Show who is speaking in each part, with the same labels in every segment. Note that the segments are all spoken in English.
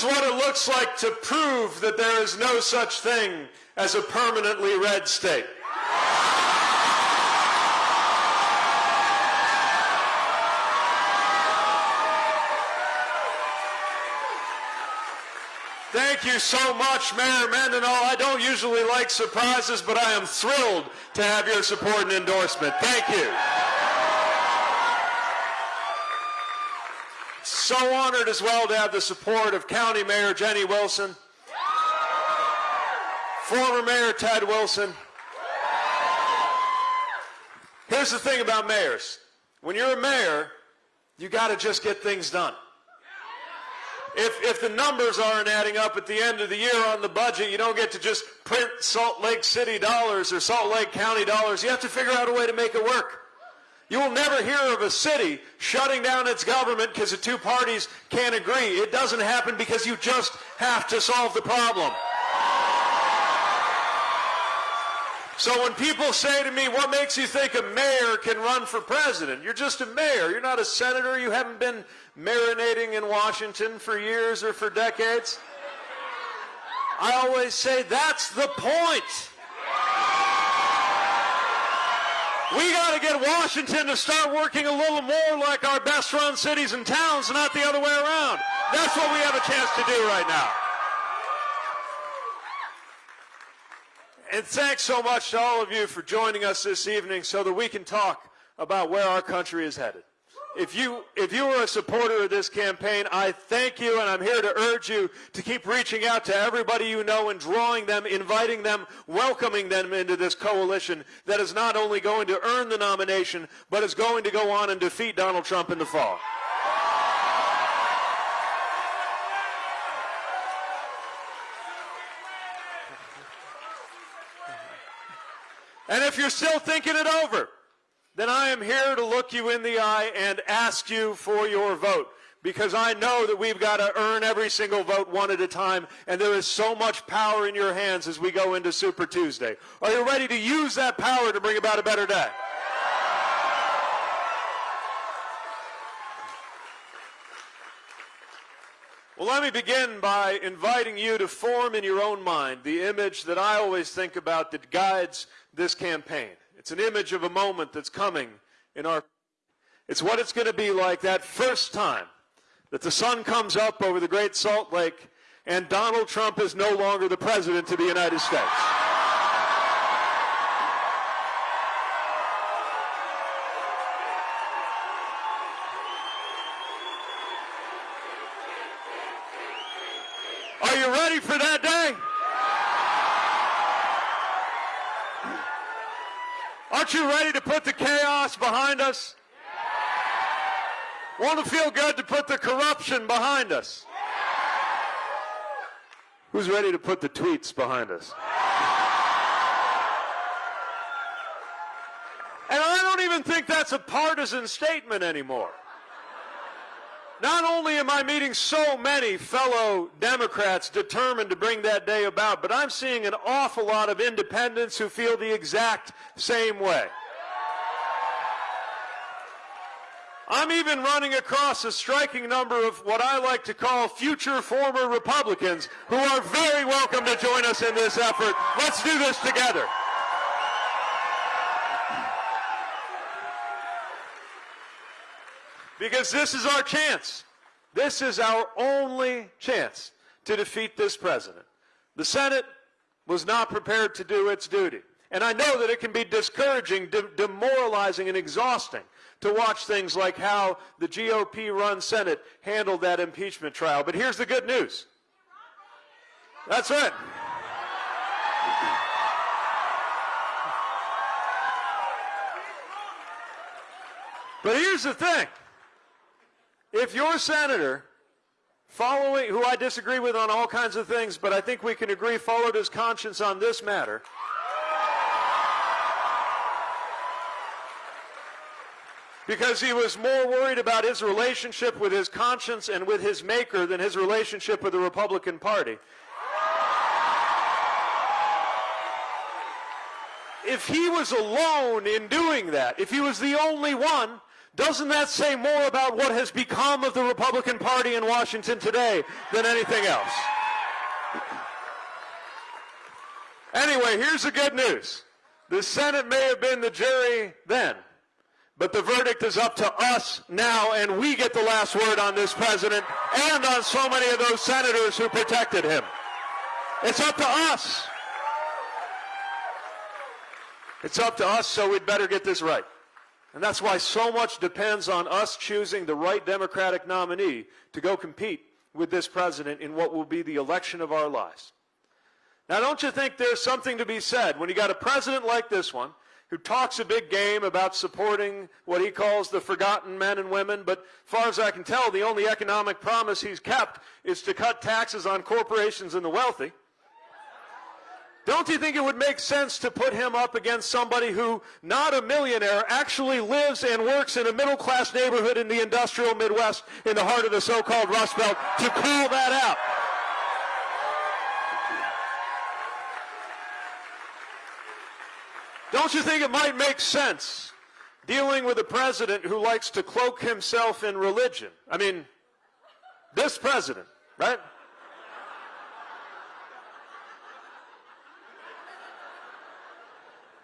Speaker 1: Is what it looks like to prove that there is no such thing as a permanently red state. Thank you so much, Mayor Mendenhall. I don't usually like surprises, but I am thrilled to have your support and endorsement. Thank you. So honored as well to have the support of County Mayor Jenny Wilson, former Mayor Ted Wilson. Here's the thing about mayors. When you're a mayor, you got to just get things done. If, if the numbers aren't adding up at the end of the year on the budget, you don't get to just print Salt Lake City dollars or Salt Lake County dollars. You have to figure out a way to make it work. You will never hear of a city shutting down its government because the two parties can't agree. It doesn't happen because you just have to solve the problem. So when people say to me, what makes you think a mayor can run for president? You're just a mayor. You're not a senator. You haven't been marinating in Washington for years or for decades. I always say that's the point. We got to get Washington to start working a little more like our best run cities and towns, not the other way around. That's what we have a chance to do right now. And thanks so much to all of you for joining us this evening so that we can talk about where our country is headed. If you, if you are a supporter of this campaign, I thank you and I'm here to urge you to keep reaching out to everybody you know and drawing them, inviting them, welcoming them into this coalition that is not only going to earn the nomination, but is going to go on and defeat Donald Trump in the fall. And if you're still thinking it over, then I am here to look you in the eye and ask you for your vote. Because I know that we've got to earn every single vote one at a time, and there is so much power in your hands as we go into Super Tuesday. Are you ready to use that power to bring about a better day? Well, let me begin by inviting you to form in your own mind the image that I always think about that guides this campaign. It's an image of a moment that's coming in our. It's what it's going to be like that first time that the sun comes up over the Great Salt Lake and Donald Trump is no longer the president of the United States. Aren't you ready to put the chaos behind us? Want to feel good to put the corruption behind us? Who's ready to put the tweets behind us? And I don't even think that's a partisan statement anymore. Not only am I meeting so many fellow Democrats determined to bring that day about, but I'm seeing an awful lot of independents who feel the exact same way. I'm even running across a striking number of what I like to call future former Republicans who are very welcome to join us in this effort. Let's do this together. Because this is our chance. This is our only chance to defeat this president. The Senate was not prepared to do its duty. And I know that it can be discouraging, de demoralizing, and exhausting to watch things like how the GOP-run Senate handled that impeachment trial. But here's the good news. That's it. But here's the thing. If your senator, following, who I disagree with on all kinds of things, but I think we can agree followed his conscience on this matter, because he was more worried about his relationship with his conscience and with his maker than his relationship with the Republican Party. If he was alone in doing that, if he was the only one, Doesn't that say more about what has become of the Republican Party in Washington today than anything else? Anyway, here's the good news. The Senate may have been the jury then, but the verdict is up to us now, and we get the last word on this president and on so many of those senators who protected him. It's up to us. It's up to us, so we'd better get this right. And that's why so much depends on us choosing the right Democratic nominee to go compete with this president in what will be the election of our lives. Now, don't you think there's something to be said when you got a president like this one who talks a big game about supporting what he calls the forgotten men and women, but far as I can tell, the only economic promise he's kept is to cut taxes on corporations and the wealthy. Don't you think it would make sense to put him up against somebody who, not a millionaire, actually lives and works in a middle class neighborhood in the industrial Midwest in the heart of the so called Rust Belt to call that out? Don't you think it might make sense dealing with a president who likes to cloak himself in religion? I mean, this president, right?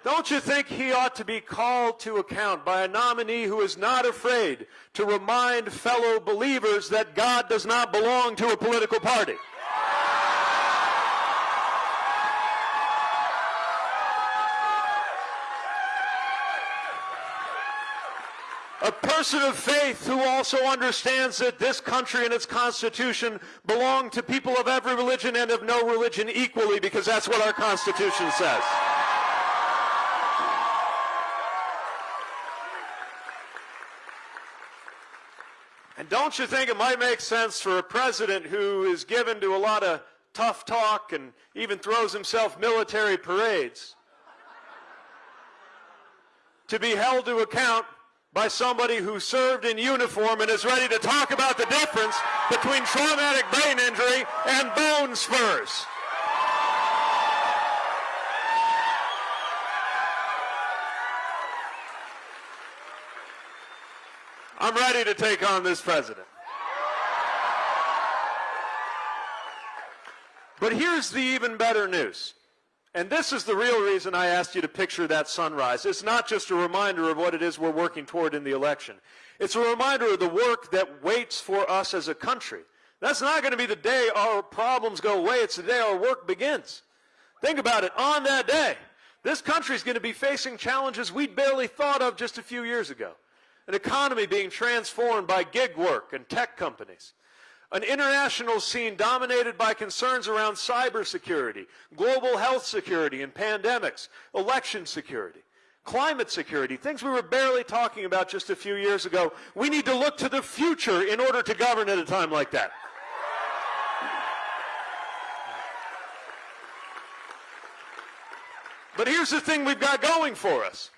Speaker 1: Don't you think he ought to be called to account by a nominee who is not afraid to remind fellow believers that God does not belong to a political party? a person of faith who also understands that this country and its constitution belong to people of every religion and of no religion equally because that's what our constitution says. And don't you think it might make sense for a president who is given to a lot of tough talk and even throws himself military parades to be held to account by somebody who served in uniform and is ready to talk about the difference between traumatic brain injury and bone spurs. I'm ready to take on this president. But here's the even better news. And this is the real reason I asked you to picture that sunrise. It's not just a reminder of what it is we're working toward in the election. It's a reminder of the work that waits for us as a country. That's not going to be the day our problems go away. It's the day our work begins. Think about it. On that day, this country is going to be facing challenges we'd barely thought of just a few years ago. An economy being transformed by gig work and tech companies an international scene dominated by concerns around cybersecurity, global health security and pandemics, election security, climate security, things we were barely talking about just a few years ago. We need to look to the future in order to govern at a time like that. But here's the thing we've got going for us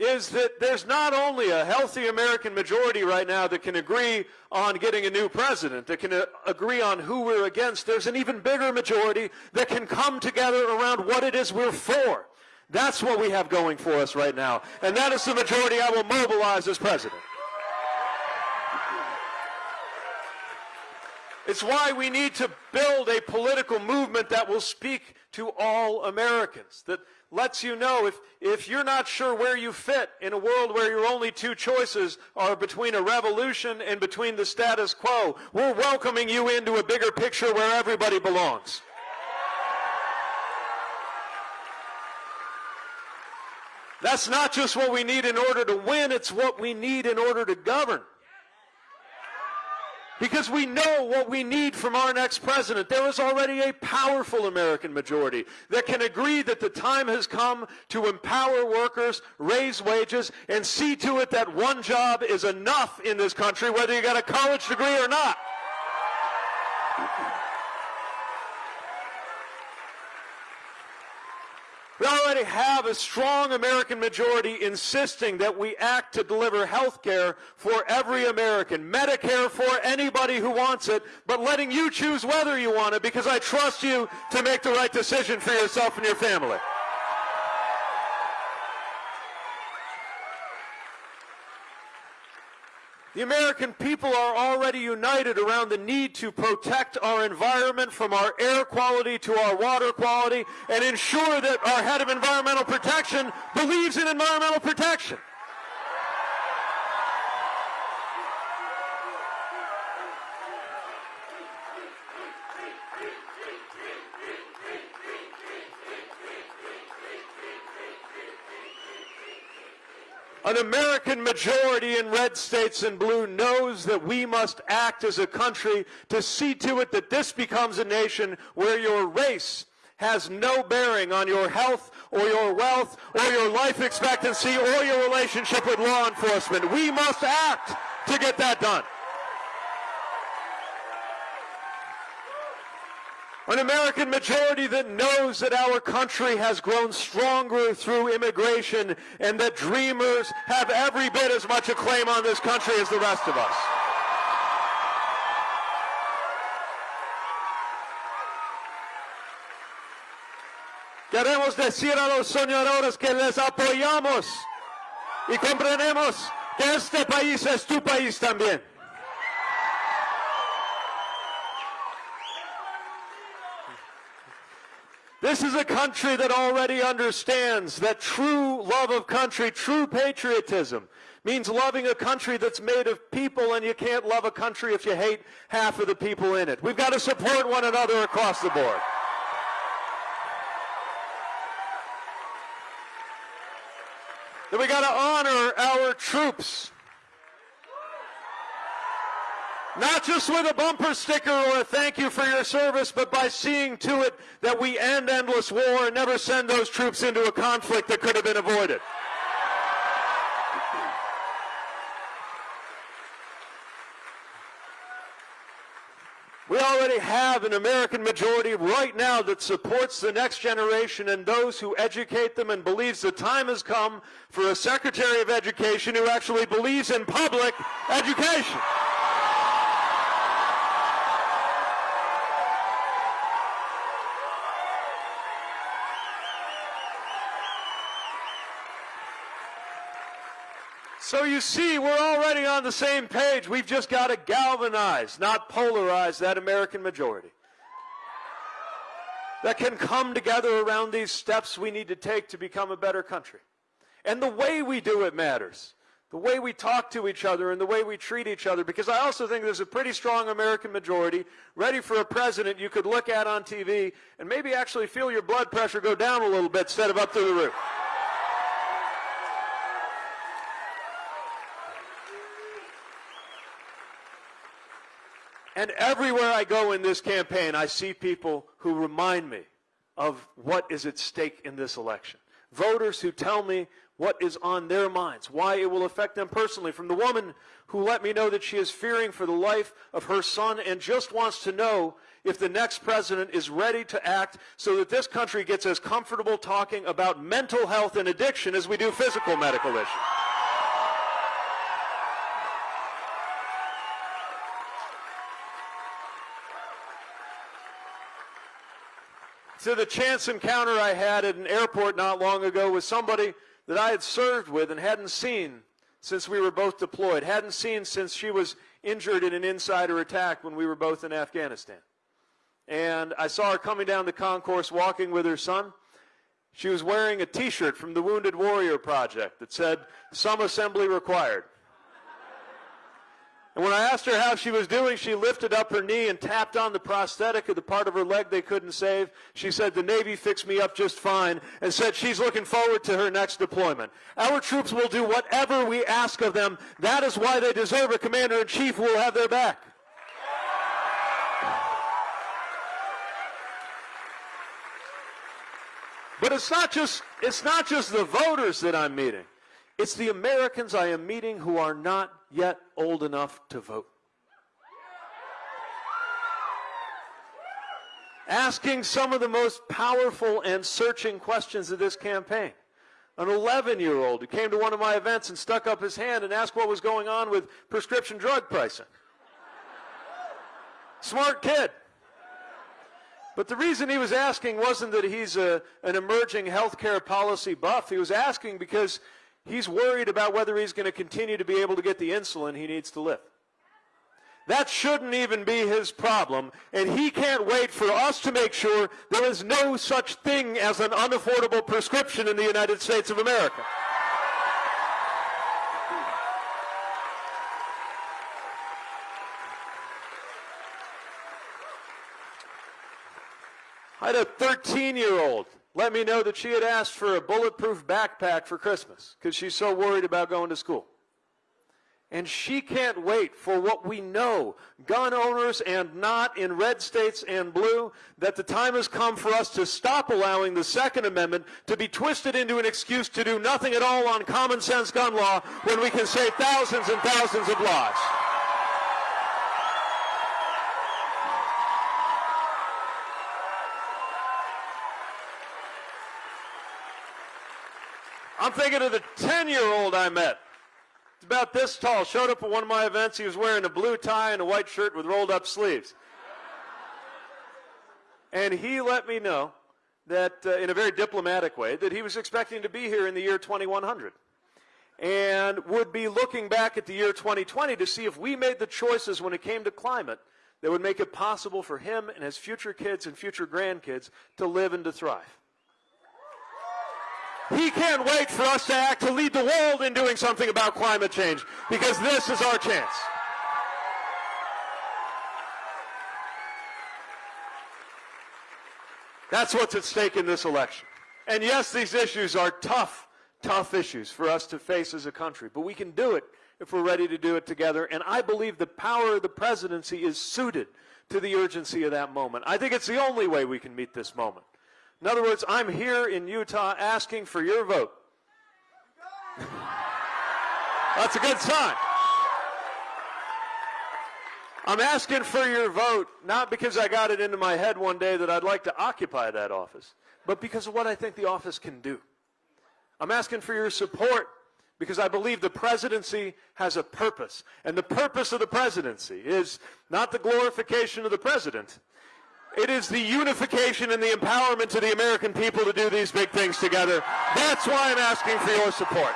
Speaker 1: is that there's not only a healthy American majority right now that can agree on getting a new president, that can uh, agree on who we're against, there's an even bigger majority that can come together around what it is we're for. That's what we have going for us right now. And that is the majority I will mobilize as president. It's why we need to build a political movement that will speak to all Americans, that lets you know if, if you're not sure where you fit in a world where your only two choices are between a revolution and between the status quo, we're welcoming you into a bigger picture where everybody belongs. That's not just what we need in order to win, it's what we need in order to govern because we know what we need from our next president. There is already a powerful American majority that can agree that the time has come to empower workers, raise wages, and see to it that one job is enough in this country, whether you got a college degree or not. We already have a strong American majority insisting that we act to deliver health care for every American, Medicare for anybody who wants it, but letting you choose whether you want it because I trust you to make the right decision for yourself and your family. The American people are already united around the need to protect our environment from our air quality to our water quality and ensure that our head of environmental protection believes in environmental protection. An American majority in red states and blue knows that we must act as a country to see to it that this becomes a nation where your race has no bearing on your health or your wealth or your life expectancy or your relationship with law enforcement. We must act to get that done. An American majority that knows that our country has grown stronger through immigration and that dreamers have every bit as much a claim on this country as the rest of us. Queremos decir a los soñadores que les apoyamos y comprendemos que este país es tu país también. This is a country that already understands that true love of country, true patriotism, means loving a country that's made of people, and you can't love a country if you hate half of the people in it. We've got to support one another across the board. That we got to honor our troops. Not just with a bumper sticker or a thank you for your service, but by seeing to it that we end endless war and never send those troops into a conflict that could have been avoided. We already have an American majority right now that supports the next generation and those who educate them and believes the time has come for a Secretary of Education who actually believes in public education. So you see, we're already on the same page. We've just got to galvanize, not polarize that American majority. That can come together around these steps we need to take to become a better country. And the way we do it matters. The way we talk to each other and the way we treat each other. Because I also think there's a pretty strong American majority ready for a president you could look at on TV and maybe actually feel your blood pressure go down a little bit instead of up through the roof. And everywhere I go in this campaign, I see people who remind me of what is at stake in this election. Voters who tell me what is on their minds, why it will affect them personally. From the woman who let me know that she is fearing for the life of her son and just wants to know if the next president is ready to act so that this country gets as comfortable talking about mental health and addiction as we do physical medical issues. To the chance encounter I had at an airport not long ago with somebody that I had served with and hadn't seen since we were both deployed, hadn't seen since she was injured in an insider attack when we were both in Afghanistan. And I saw her coming down the concourse walking with her son. She was wearing a t-shirt from the Wounded Warrior Project that said, some assembly required. And when I asked her how she was doing, she lifted up her knee and tapped on the prosthetic of the part of her leg they couldn't save. She said, the Navy fixed me up just fine and said she's looking forward to her next deployment. Our troops will do whatever we ask of them. That is why they deserve a commander-in-chief who will have their back. But it's not just, it's not just the voters that I'm meeting. It's the Americans I am meeting who are not yet old enough to vote. Asking some of the most powerful and searching questions of this campaign. An 11-year-old who came to one of my events and stuck up his hand and asked what was going on with prescription drug pricing. Smart kid. But the reason he was asking wasn't that he's a, an emerging healthcare policy buff. He was asking because He's worried about whether he's going to continue to be able to get the insulin he needs to live. That shouldn't even be his problem, and he can't wait for us to make sure there is no such thing as an unaffordable prescription in the United States of America. I had a 13 year old let me know that she had asked for a bulletproof backpack for Christmas because she's so worried about going to school. And she can't wait for what we know, gun owners and not in red states and blue, that the time has come for us to stop allowing the Second Amendment to be twisted into an excuse to do nothing at all on common sense gun law when we can save thousands and thousands of lives. I'm thinking of the 10 year old I met. It's about this tall. Showed up at one of my events. He was wearing a blue tie and a white shirt with rolled up sleeves. And he let me know that, uh, in a very diplomatic way, that he was expecting to be here in the year 2100 and would be looking back at the year 2020 to see if we made the choices when it came to climate that would make it possible for him and his future kids and future grandkids to live and to thrive. He can't wait for us to act to lead the world in doing something about climate change because this is our chance. That's what's at stake in this election. And yes, these issues are tough, tough issues for us to face as a country, but we can do it if we're ready to do it together. And I believe the power of the presidency is suited to the urgency of that moment. I think it's the only way we can meet this moment. In other words, I'm here in Utah asking for your vote. That's a good sign. I'm asking for your vote, not because I got it into my head one day that I'd like to occupy that office, but because of what I think the office can do. I'm asking for your support because I believe the presidency has a purpose. And the purpose of the presidency is not the glorification of the president, it is the unification and the empowerment of the American people to do these big things together. That's why I'm asking for your support.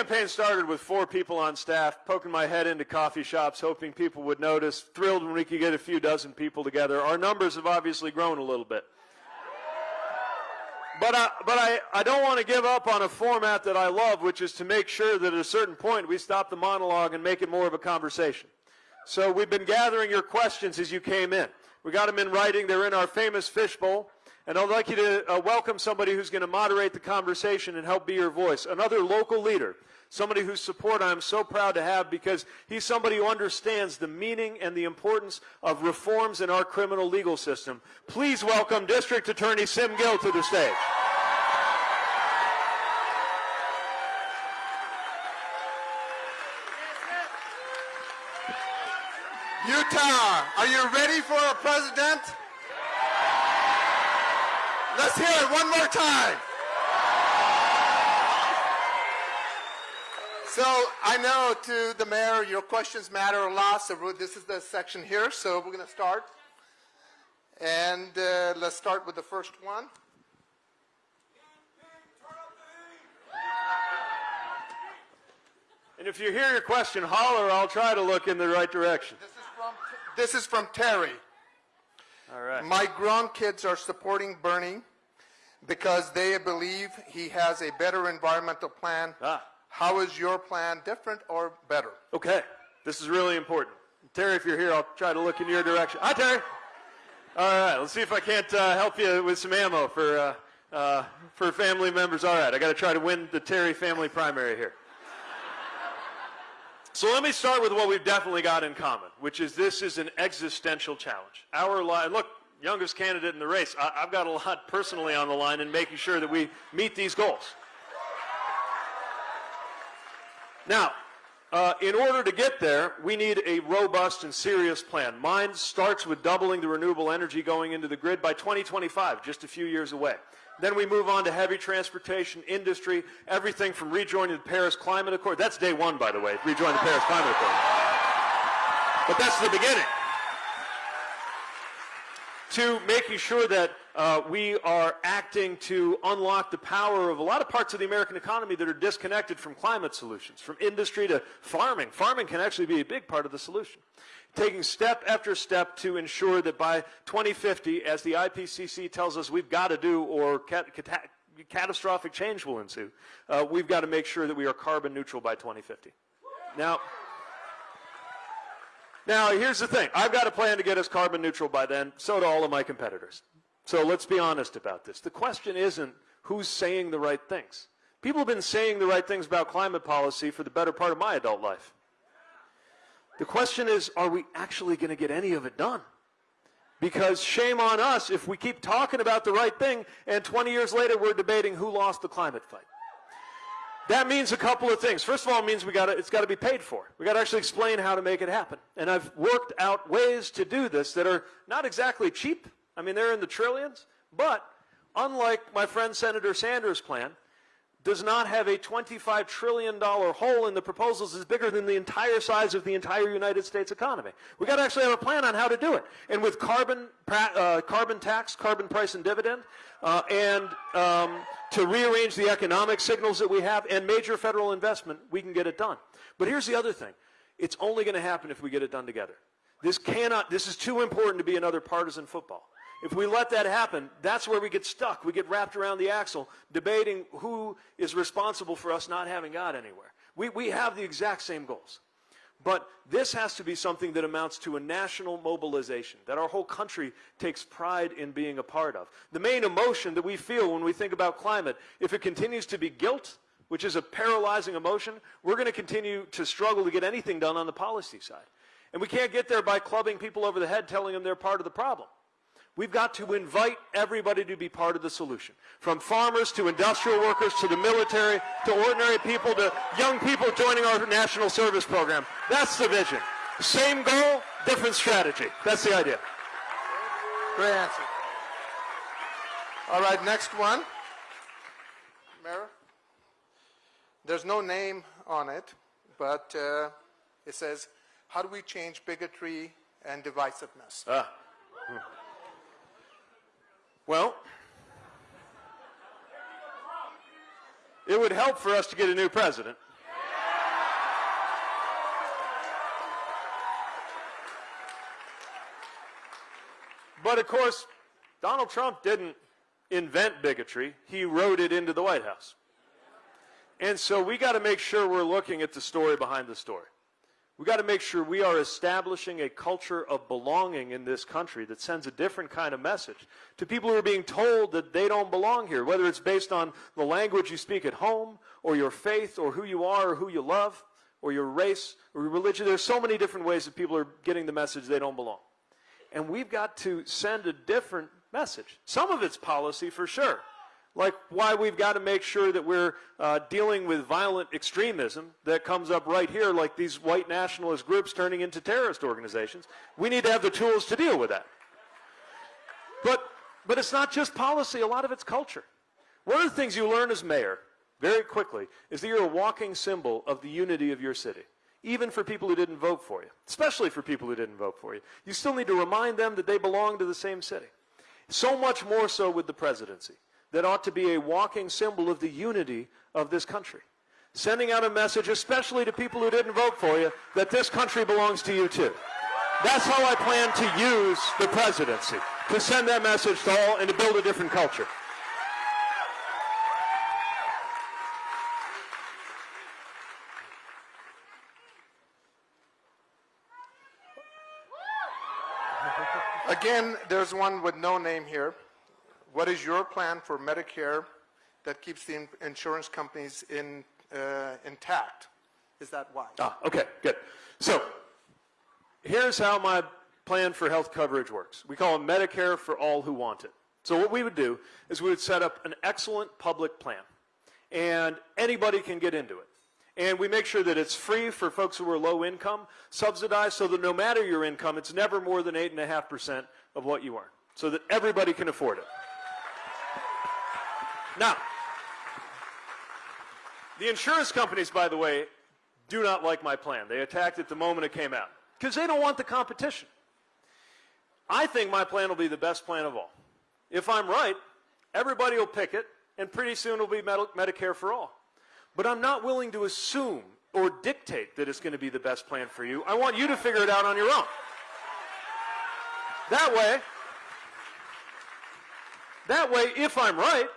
Speaker 1: Campaign started with four people on staff, poking my head into coffee shops, hoping people would notice, thrilled when we could get a few dozen people together. Our numbers have obviously grown a little bit. But, I, but I, I don't want to give up on a format that I love, which is to make sure that at a certain point we stop the monologue and make it more of a conversation. So we've been gathering your questions as you came in. We got them in writing. They're in our famous fishbowl. And I'd like you to uh, welcome somebody who's going to moderate the conversation and help be your voice. Another local leader, somebody whose support I'm so proud to have because he's somebody who understands the meaning and the importance of reforms in our criminal legal system. Please welcome District Attorney Sim Gill to the stage.
Speaker 2: Utah, are you ready for a president? Let's hear it one more time. So I know to the mayor, your questions matter a lot. So this is the section here. So we're going to start. And uh, let's start with the first one.
Speaker 1: And if you hear your question, holler. I'll try to look in the right direction.
Speaker 2: This is from, this is from Terry.
Speaker 1: All right.
Speaker 2: My grandkids are supporting Bernie because they believe he has a better environmental plan.
Speaker 1: Ah.
Speaker 2: How is your plan different or better?
Speaker 1: Okay. This is really important. Terry, if you're here, I'll try to look in your direction. Hi, Terry. All right. Let's see if I can't uh, help you with some ammo for, uh, uh, for family members. All right. I got to try to win the Terry family primary here. So let me start with what we've definitely got in common, which is this is an existential challenge. Our life, look, youngest candidate in the race. I, have got a lot personally on the line in making sure that we meet these goals. Now, uh, in order to get there, we need a robust and serious plan. Mine starts with doubling the renewable energy going into the grid by 2025, just a few years away. Then we move on to heavy transportation, industry, everything from rejoining the Paris Climate Accord. That's day one, by the way, rejoin the Paris Climate Accord. But that's the beginning. To making sure that uh, we are acting to unlock the power of a lot of parts of the American economy that are disconnected from climate solutions, from industry to farming. Farming can actually be a big part of the solution. Taking step after step to ensure that by 2050, as the IPCC tells us we've got to do, or cat- cat- catastrophic change will ensue, uh, we've got to make sure that we are carbon neutral by 2050. Now, now, here's the thing. I've got a plan to get us carbon neutral by then. So do all of my competitors. So let's be honest about this. The question isn't who's saying the right things. People have been saying the right things about climate policy for the better part of my adult life. The question is, are we actually going to get any of it done? Because shame on us if we keep talking about the right thing and 20 years later we're debating who lost the climate fight. That means a couple of things. First of all, it means we got it's got to be paid for. We got to actually explain how to make it happen. And I've worked out ways to do this that are not exactly cheap. I mean, they're in the trillions, but unlike my friend Senator Sanders' plan, does not have a $25 trillion hole in the proposals is bigger than the entire size of the entire United States economy. We've got to actually have a plan on how to do it. And with carbon, uh, carbon tax, carbon price and dividend, uh, and um, to rearrange the economic signals that we have and major federal investment, we can get it done. But here's the other thing. It's only going to happen if we get it done together. This cannot, this is too important to be another partisan football. If we let that happen, that's where we get stuck. We get wrapped around the axle debating who is responsible for us not having got anywhere. We, we have the exact same goals. But this has to be something that amounts to a national mobilization that our whole country takes pride in being a part of. The main emotion that we feel when we think about climate, if it continues to be guilt, which is a paralyzing emotion, we're going to continue to struggle to get anything done on the policy side. And we can't get there by clubbing people over the head telling them they're part of the problem. We've got to invite everybody to be part of the solution. From farmers to industrial workers to the military to ordinary people to young people joining our national service program. That's the vision. Same goal, different strategy. That's the idea.
Speaker 2: Great answer. All right, next one. Mayor? There's no name on it, but uh, it says, how do we change bigotry and divisiveness?
Speaker 1: Ah. Hmm. Well, it would help for us to get a new president. But of course, Donald Trump didn't invent bigotry. He wrote it into the White House. And so we got to make sure we're looking at the story behind the story. We've got to make sure we are establishing a culture of belonging in this country that sends a different kind of message to people who are being told that they don't belong here, whether it's based on the language you speak at home, or your faith, or who you are, or who you love, or your race, or your religion. There's so many different ways that people are getting the message they don't belong. And we've got to send a different message. Some of it's policy for sure like why we've got to make sure that we're uh, dealing with violent extremism that comes up right here, like these white nationalist groups turning into terrorist organizations. We need to have the tools to deal with that. But, but it's not just policy, a lot of it's culture. One of the things you learn as mayor, very quickly, is that you're a walking symbol of the unity of your city. Even for people who didn't vote for you, especially for people who didn't vote for you. You still need to remind them that they belong to the same city. So much more so with the presidency that ought to be a walking symbol of the unity of this country. Sending out a message, especially to people who didn't vote for you, that this country belongs to you too. That's how I plan to use the presidency, to send that message to all and to build a different culture.
Speaker 2: Again, there's one with no name here. What is your plan for Medicare that keeps the insurance companies in, uh, intact? Is that why?
Speaker 1: Ah, okay, good. So here's how my plan for health coverage works. We call it Medicare for all who want it. So what we would do is we would set up an excellent public plan, and anybody can get into it. And we make sure that it's free for folks who are low income, subsidized, so that no matter your income, it's never more than 8.5% of what you earn, so that everybody can afford it. Now, the insurance companies, by the way, do not like my plan. They attacked it the moment it came out because they don't want the competition. I think my plan will be the best plan of all. If I'm right, everybody will pick it, and pretty soon it'll be Medi- Medicare for all. But I'm not willing to assume or dictate that it's going to be the best plan for you. I want you to figure it out on your own. That way, that way, if I'm right,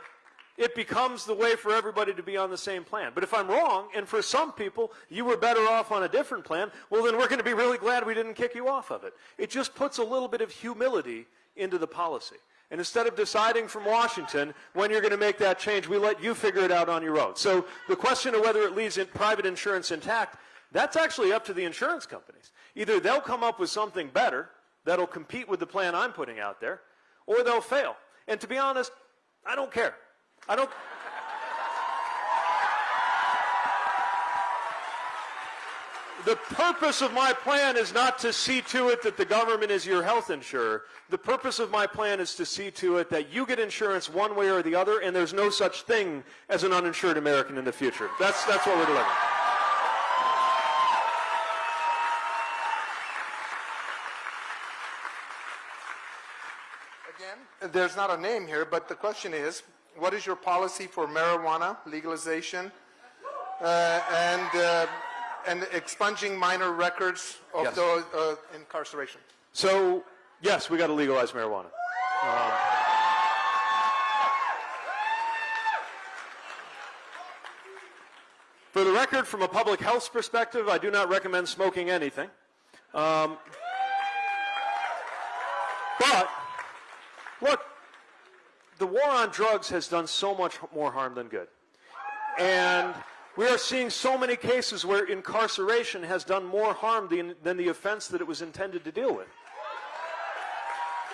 Speaker 1: it becomes the way for everybody to be on the same plan. But if I'm wrong, and for some people you were better off on a different plan, well, then we're going to be really glad we didn't kick you off of it. It just puts a little bit of humility into the policy. And instead of deciding from Washington when you're going to make that change, we let you figure it out on your own. So the question of whether it leaves in private insurance intact, that's actually up to the insurance companies. Either they'll come up with something better that'll compete with the plan I'm putting out there, or they'll fail. And to be honest, I don't care. I don't. The purpose of my plan is not to see to it that the government is your health insurer. The purpose of my plan is to see to it that you get insurance one way or the other, and there's no such thing as an uninsured American in the future. That's, that's what we're delivering.
Speaker 2: Again, there's not a name here, but the question is, what is your policy for marijuana legalization uh, and uh, and expunging minor records of
Speaker 1: Yes.
Speaker 2: those uh, incarceration?
Speaker 1: So, yes, we got to legalize marijuana. Um, for the record, from a public health perspective, I do not recommend smoking anything. Um, but, look, the war on drugs has done so much more harm than good. And we are seeing so many cases where incarceration has done more harm than, than the offense that it was intended to deal with.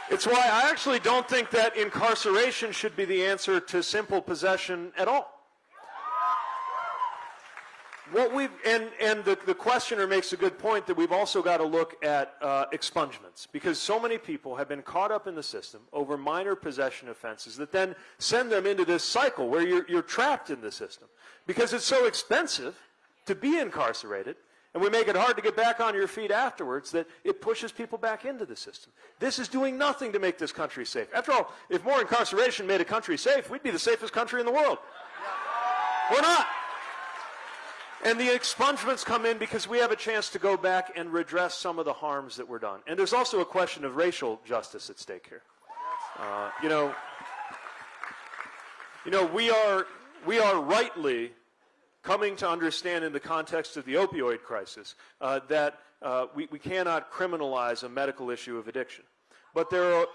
Speaker 1: It's why I actually don't think that incarceration should be the answer to simple possession at all. What we've, and, and the, the questioner makes a good point that we've also got to look at uh, expungements because so many people have been caught up in the system over minor possession offenses that then send them into this cycle where you're, you're trapped in the system because it's so expensive to be incarcerated and we make it hard to get back on your feet afterwards that it pushes people back into the system. This is doing nothing to make this country safe. After all, if more incarceration made a country safe, we'd be the safest country in the world. We're not. And the expungements come in because we have a chance to go back and redress some of the harms that were done. And there's also a question of racial justice at stake here. Uh, you know, you know, we are we are rightly coming to understand in the context of the opioid crisis uh, that uh, we, we cannot criminalize a medical issue of addiction. But there are,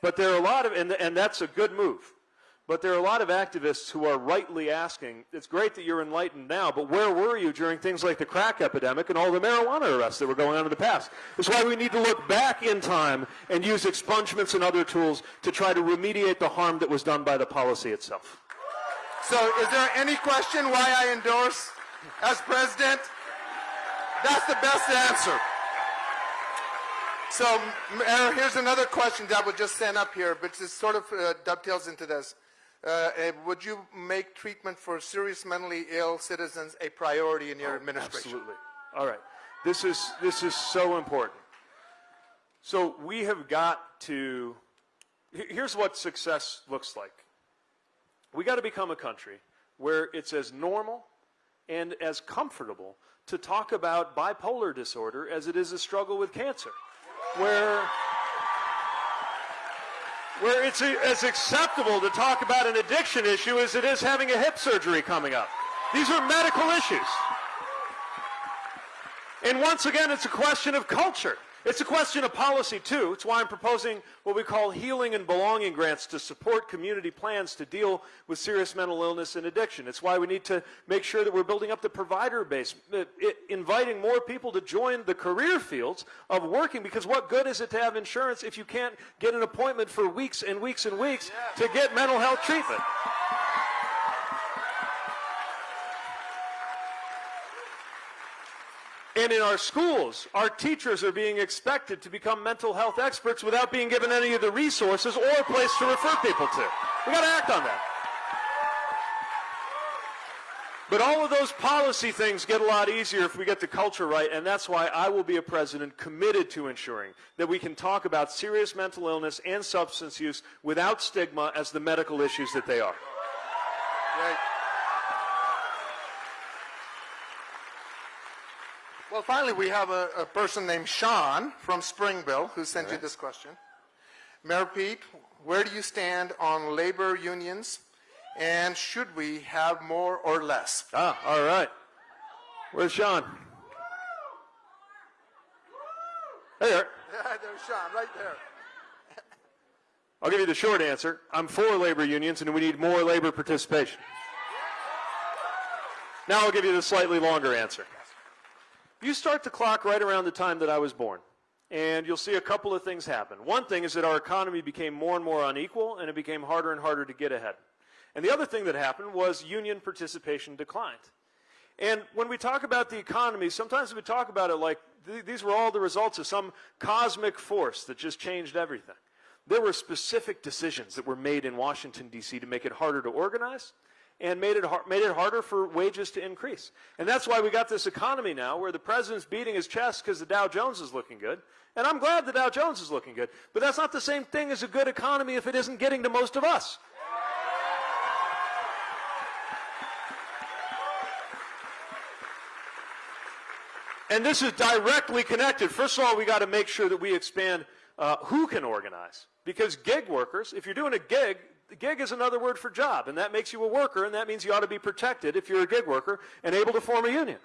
Speaker 1: but there are a lot of, and, and that's a good move. But there are a lot of activists who are rightly asking, it's great that you're enlightened now, but where were you during things like the crack epidemic and all the marijuana arrests that were going on in the past? That's why we need to look back in time and use expungements and other tools to try to remediate the harm that was done by the policy itself.
Speaker 2: So, is there any question why I endorse as president? That's the best answer. So, here's another question that was just sent up here, which is sort of uh, dovetails into this. Uh, would you make treatment for serious mentally ill citizens a priority in your administration?
Speaker 1: Absolutely. All right. This is this is so important. So we have got to. Here's what success looks like. We got to become a country where it's as normal and as comfortable to talk about bipolar disorder as it is a struggle with cancer, where where it's as acceptable to talk about an addiction issue as it is having a hip surgery coming up. These are medical issues. And once again, it's a question of culture. It's a question of policy, too. It's why I'm proposing what we call healing and belonging grants to support community plans to deal with serious mental illness and addiction. It's why we need to make sure that we're building up the provider base, uh, inviting more people to join the career fields of working, because what good is it to have insurance if you can't get an appointment for weeks and weeks and weeks to get mental health treatment? And in our schools, our teachers are being expected to become mental health experts without being given any of the resources or a place to refer people to. We got to act on that. But all of those policy things get a lot easier if we get the culture right, and that's why I will be a president committed to ensuring that we can talk about serious mental illness and substance use without stigma as the medical issues that they are.
Speaker 2: Great. Well, finally, we have a, a person named Sean from Springville who sent you this question. Mayor Pete, where do you stand on labor unions, and should we have more or less?
Speaker 1: Ah, all right. Where's Sean? Hey there.
Speaker 2: There's Sean, right there.
Speaker 1: I'll give you the short answer. I'm for labor unions, and we need more labor participation. Now I'll give you the slightly longer answer. You start the clock right around the time that I was born, and you'll see a couple of things happen. One thing is that our economy became more and more unequal, and it became harder and harder to get ahead. And the other thing that happened was union participation declined. And when we talk about the economy, sometimes we talk about it like th- these were all the results of some cosmic force that just changed everything. There were specific decisions that were made in Washington, D.C. to make it harder to organize and made it, made it harder for wages to increase. And that's why we got this economy now where the president's beating his chest because the Dow Jones is looking good. And I'm glad the Dow Jones is looking good. But that's not the same thing as a good economy if it isn't getting to most of us. And this is directly connected. First of all, we got to make sure that we expand uh, who can organize. Because gig workers, if you're doing a gig, gig is another word for job, and that makes you a worker, and that means you ought to be protected if you're a gig worker and able to form a union.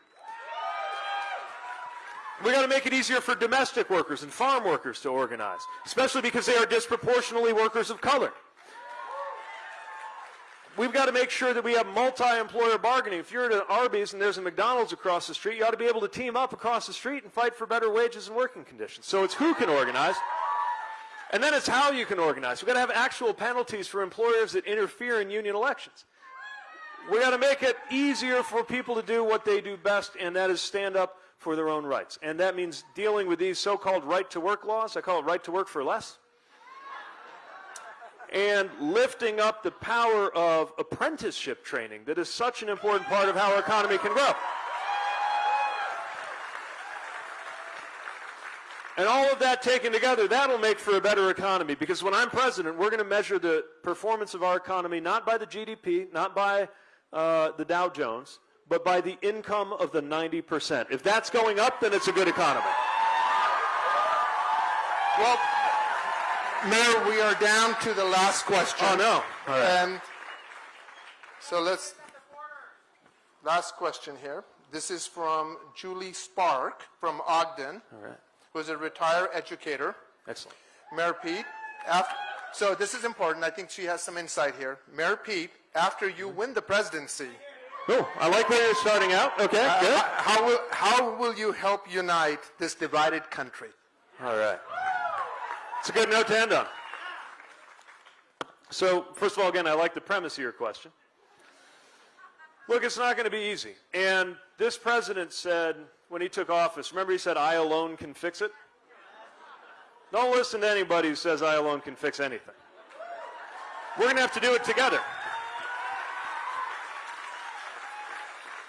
Speaker 1: We got to make it easier for domestic workers and farm workers to organize, especially because they are disproportionately workers of color. We've got to make sure that we have multi-employer bargaining. If you're at an Arby's and there's a McDonald's across the street, you ought to be able to team up across the street and fight for better wages and working conditions. So it's who can organize. And then it's how you can organize. We've got to have actual penalties for employers that interfere in union elections. We've got to make it easier for people to do what they do best, and that is stand up for their own rights. And that means dealing with these so-called right-to-work laws. I call it right to work for less and lifting up the power of apprenticeship training that is such an important part of how our economy can grow. And all of that taken together, that'll make for a better economy because when I'm president, we're going to measure the performance of our economy not by the GDP, not by uh, the Dow Jones, but by the income of the 90%. If that's going up, then it's a good economy.
Speaker 2: Well, Mayor, we are down to the last question.
Speaker 1: Oh, no. All right.
Speaker 2: And so let's, last question here. This is from Julie Spark from Ogden,
Speaker 1: All right.
Speaker 2: Who's a retired educator.
Speaker 1: Excellent.
Speaker 2: Mayor Pete, after, so this is important. I think she has some insight here. Mayor Pete, after you win the presidency,
Speaker 1: Oh, I like where you're starting out. Okay,
Speaker 2: uh,
Speaker 1: good.
Speaker 2: how, will, how will you help unite this divided country?
Speaker 1: All right. It's a good note to end on. So, first of all, again, I like the premise of your question. Look, it's not going to be easy. And this president said when he took office, remember he said, I alone can fix it? Don't listen to anybody who says I alone can fix anything. We're going to have to do it together.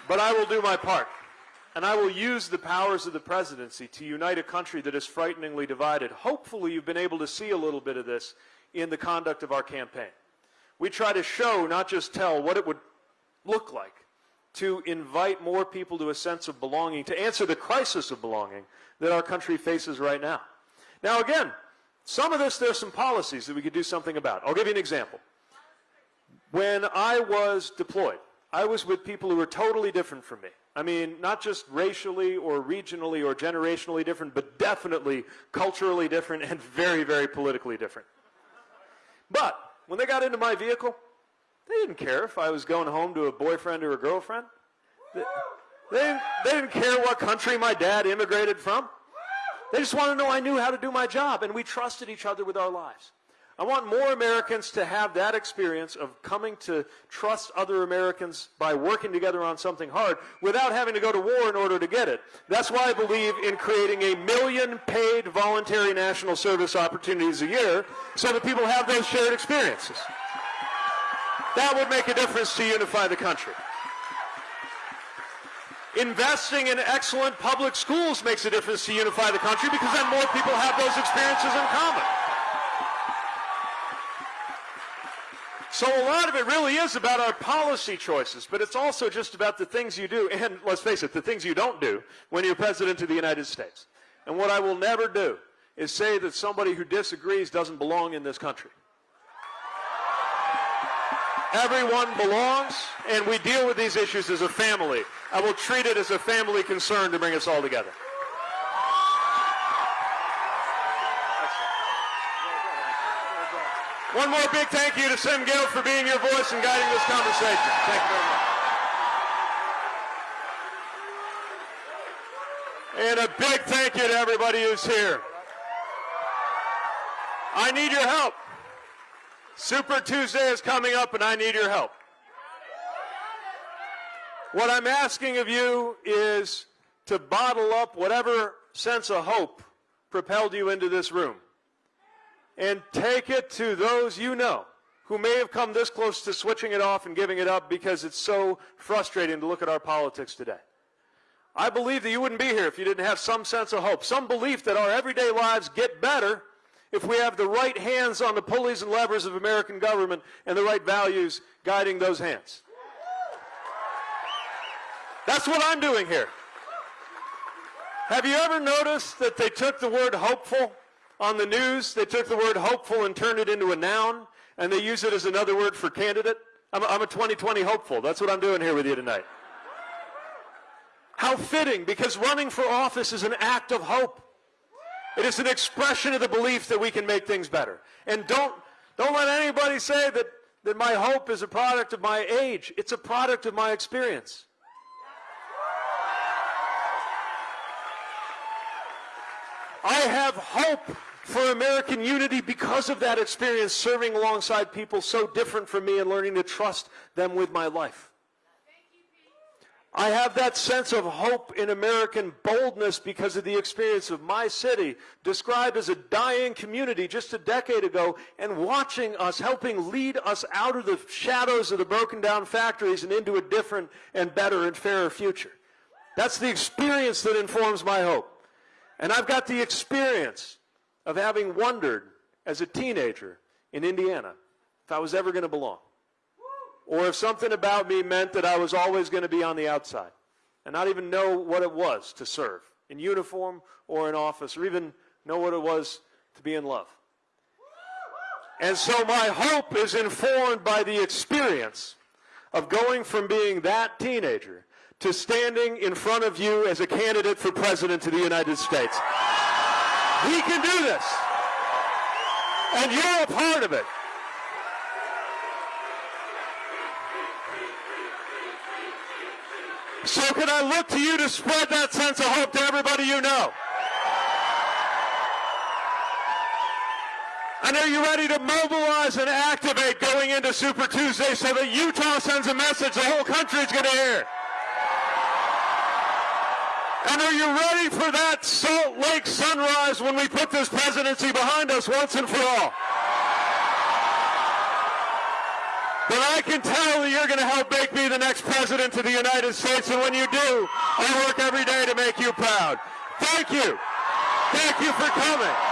Speaker 1: But I will do my part. And I will use the powers of the presidency to unite a country that is frighteningly divided. Hopefully, you've been able to see a little bit of this in the conduct of our campaign. We try to show, not just tell, what it would look like to invite more people to a sense of belonging, to answer the crisis of belonging that our country faces right now. Now, again, some of this, there's some policies that we could do something about. I'll give you an example. When I was deployed, I was with people who were totally different from me. I mean, not just racially or regionally or generationally different, but definitely culturally different and very, very politically different. But when they got into my vehicle, they didn't care if I was going home to a boyfriend or a girlfriend. They, they, they didn't care what country my dad immigrated from. They just wanted to know I knew how to do my job, and we trusted each other with our lives. I want more Americans to have that experience of coming to trust other Americans by working together on something hard without having to go to war in order to get it. That's why I believe in creating a million paid voluntary national service opportunities a year so that people have those shared experiences. That would make a difference to unify the country. Investing in excellent public schools makes a difference to unify the country because then more people have those experiences in common. So a lot of it really is about our policy choices, but it's also just about the things you do, and let's face it, the things you don't do when you're president of the United States. And what I will never do is say that somebody who disagrees doesn't belong in this country. Everyone belongs, and we deal with these issues as a family. I will treat it as a family concern to bring us all together. One more big thank you to Sim Gill for being your voice and guiding this conversation. Thank you very much. And a big thank you to everybody who's here. I need your help. Super Tuesday is coming up and I need your help. What I'm asking of you is to bottle up whatever sense of hope propelled you into this room and take it to those you know who may have come this close to switching it off and giving it up because it's so frustrating to look at our politics today. I believe that you wouldn't be here if you didn't have some sense of hope, some belief that our everyday lives get better if we have the right hands on the pulleys and levers of American government and the right values guiding those hands. That's what I'm doing here. Have you ever noticed that they took the word hopeful on the news, they took the word hopeful and turned it into a noun, and they use it as another word for candidate. I'm a, I'm a 2020 hopeful. That's what I'm doing here with you tonight. How fitting, because running for office is an act of hope. It is an expression of the belief that we can make things better. And don't, don't let anybody say that, that my hope is a product of my age. It's a product of my experience. I have hope for American unity because of that experience serving alongside people so different from me and learning to trust them with my life. I have that sense of hope in American boldness because of the experience of my city, described as a dying community just a decade ago, and watching us, helping lead us out of the shadows of the broken down factories and into a different and better and fairer future. That's the experience that informs my hope. And I've got the experience of having wondered as a teenager in Indiana if I was ever going to belong. Or if something about me meant that I was always going to be on the outside and not even know what it was to serve in uniform or in office or even know what it was to be in love. And so my hope is informed by the experience of going from being that teenager to standing in front of you as a candidate for president of the United States. We can do this. And you're a part of it. So can I look to you to spread that sense of hope to everybody you know? And are you ready to mobilize and activate going into Super Tuesday so that Utah sends a message the whole country is going to hear? And are you ready for that Salt Lake sunrise when we put this presidency behind us once and for all? Then I can tell that you're going to help make me the next president of the United States. And when you do, I work every day to make you proud. Thank you. Thank you for coming.